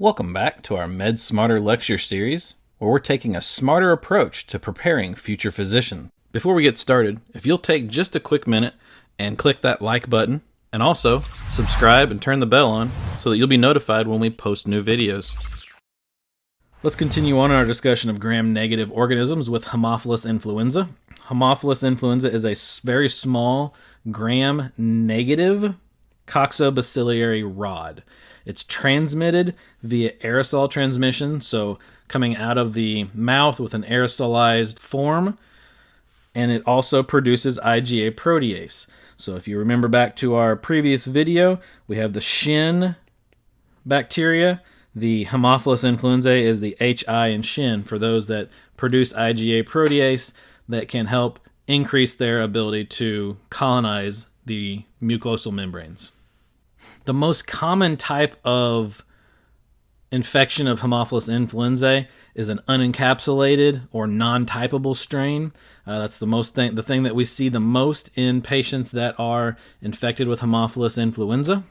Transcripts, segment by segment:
Welcome back to our Med Smarter lecture series, where we're taking a smarter approach to preparing future physicians. Before we get started, if you'll take just a quick minute and click that like button, and also subscribe and turn the bell on so that you'll be notified when we post new videos. Let's continue on our discussion of gram-negative organisms with Haemophilus influenza. Haemophilus influenza is a very small gram-negative coccobacillary rod. It's transmitted via aerosol transmission, so coming out of the mouth with an aerosolized form, and it also produces IgA protease. So if you remember back to our previous video, we have the Shin bacteria. The Haemophilus influenzae is the HI in Shin for those that produce IgA protease that can help increase their ability to colonize the mucosal membranes. The most common type of infection of Haemophilus influenzae is an unencapsulated or non-typable strain. Uh, that's the most thing, the thing that we see the most in patients that are infected with Haemophilus influenza.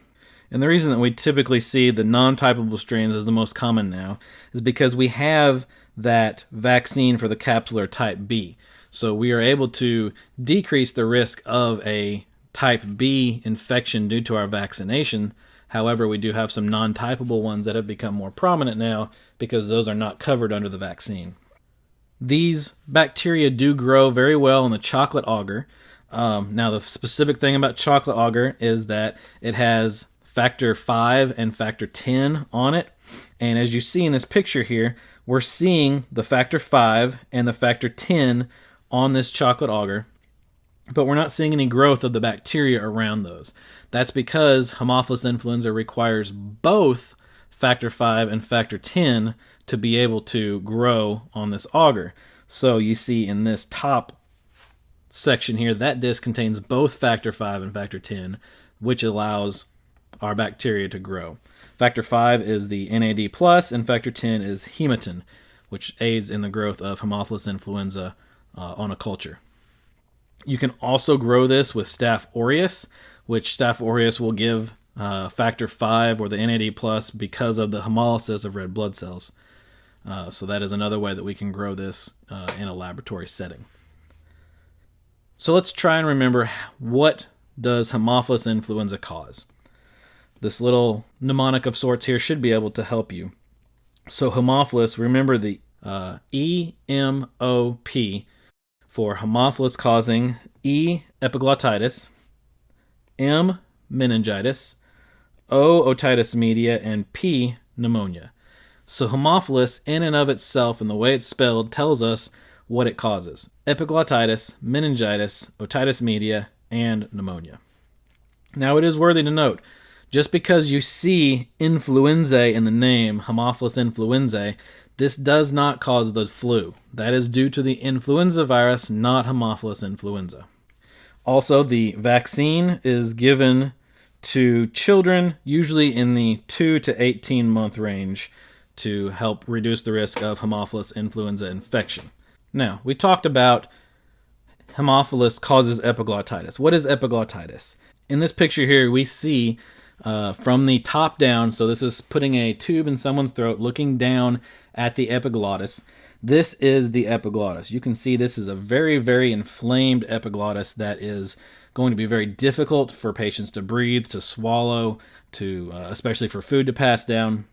And the reason that we typically see the non-typable strains as the most common now is because we have that vaccine for the capsular type B. So we are able to decrease the risk of a type B infection due to our vaccination. However, we do have some non typable ones that have become more prominent now because those are not covered under the vaccine. These bacteria do grow very well in the chocolate agar. Um, now, the specific thing about chocolate agar is that it has factor 5 and factor 10 on it. And as you see in this picture here, we're seeing the factor 5 and the factor 10 on this chocolate agar but we're not seeing any growth of the bacteria around those. That's because Haemophilus influenza requires both factor 5 and factor 10 to be able to grow on this agar. So you see in this top section here, that disc contains both factor 5 and factor 10, which allows our bacteria to grow. Factor 5 is the NAD+, plus, and factor 10 is hematin, which aids in the growth of Haemophilus influenza uh, on a culture. You can also grow this with Staph aureus, which Staph aureus will give uh, factor 5 or the NAD plus because of the hemolysis of red blood cells. Uh, so that is another way that we can grow this uh, in a laboratory setting. So let's try and remember what does Haemophilus influenza cause? This little mnemonic of sorts here should be able to help you. So Haemophilus, remember the uh, E M O P for Haemophilus causing E. epiglottitis, M. meningitis, O. otitis media, and P. pneumonia. So Haemophilus, in and of itself, and the way it's spelled, tells us what it causes epiglottitis, meningitis, otitis media, and pneumonia. Now, it is worthy to note just because you see influenzae in the name, Haemophilus influenzae, this does not cause the flu. That is due to the influenza virus, not Haemophilus influenza. Also, the vaccine is given to children, usually in the 2 to 18 month range, to help reduce the risk of Haemophilus influenza infection. Now, we talked about Haemophilus causes epiglottitis. What is epiglottitis? In this picture here, we see uh, from the top down. So this is putting a tube in someone's throat, looking down at the epiglottis. This is the epiglottis. You can see this is a very, very inflamed epiglottis that is going to be very difficult for patients to breathe, to swallow, to uh, especially for food to pass down.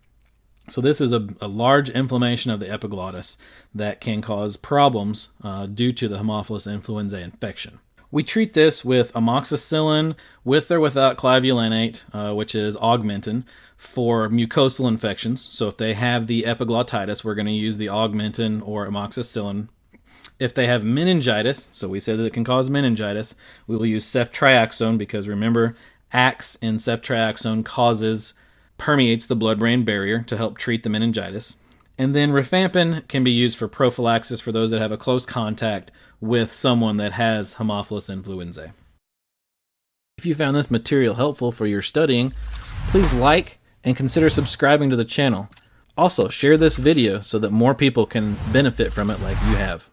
So this is a, a, large inflammation of the epiglottis that can cause problems uh, due to the Haemophilus influenzae infection. We treat this with amoxicillin with or without clavulanate, uh, which is augmentin, for mucosal infections. So if they have the epiglottitis, we're going to use the augmentin or amoxicillin. If they have meningitis, so we said that it can cause meningitis, we will use ceftriaxone because remember, AX in ceftriaxone causes permeates the blood-brain barrier to help treat the meningitis. And then rifampin can be used for prophylaxis for those that have a close contact with someone that has Haemophilus influenzae. If you found this material helpful for your studying, please like and consider subscribing to the channel. Also, share this video so that more people can benefit from it like you have.